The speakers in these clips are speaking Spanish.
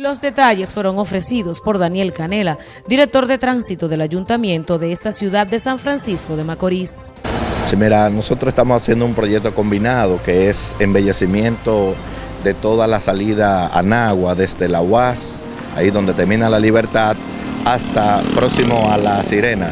Los detalles fueron ofrecidos por Daniel Canela, director de tránsito del ayuntamiento de esta ciudad de San Francisco de Macorís. Sí, mira, nosotros estamos haciendo un proyecto combinado que es embellecimiento de toda la salida a Nagua, desde la UAS, ahí donde termina la libertad, hasta próximo a la Sirena.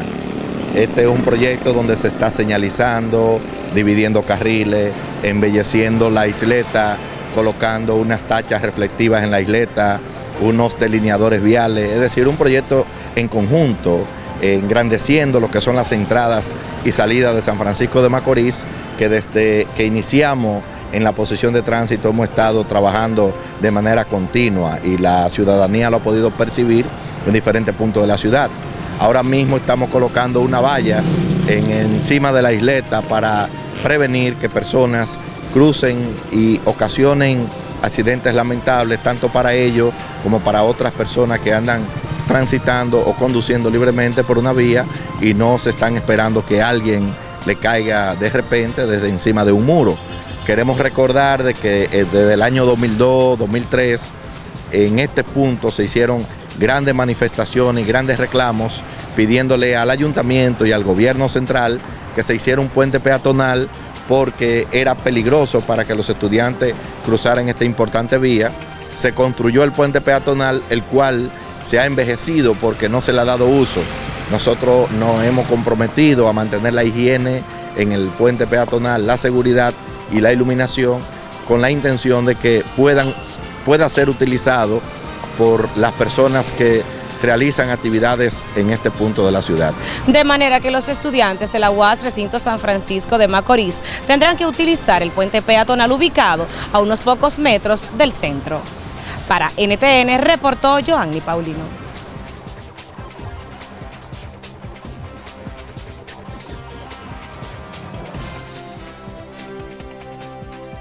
Este es un proyecto donde se está señalizando, dividiendo carriles, embelleciendo la isleta, colocando unas tachas reflectivas en la isleta, unos delineadores viales, es decir, un proyecto en conjunto, engrandeciendo lo que son las entradas y salidas de San Francisco de Macorís, que desde que iniciamos en la posición de tránsito hemos estado trabajando de manera continua y la ciudadanía lo ha podido percibir en diferentes puntos de la ciudad. Ahora mismo estamos colocando una valla en, encima de la isleta para prevenir que personas crucen y ocasionen accidentes lamentables, tanto para ellos como para otras personas que andan transitando o conduciendo libremente por una vía y no se están esperando que alguien le caiga de repente desde encima de un muro. Queremos recordar de que eh, desde el año 2002, 2003, en este punto se hicieron grandes manifestaciones y grandes reclamos pidiéndole al ayuntamiento y al gobierno central que se hiciera un puente peatonal porque era peligroso para que los estudiantes cruzaran esta importante vía. Se construyó el puente peatonal, el cual se ha envejecido porque no se le ha dado uso. Nosotros nos hemos comprometido a mantener la higiene en el puente peatonal, la seguridad y la iluminación con la intención de que puedan, pueda ser utilizado por las personas que realizan actividades en este punto de la ciudad. De manera que los estudiantes de la UAS Recinto San Francisco de Macorís tendrán que utilizar el puente peatonal ubicado a unos pocos metros del centro. Para NTN reportó Joanny Paulino.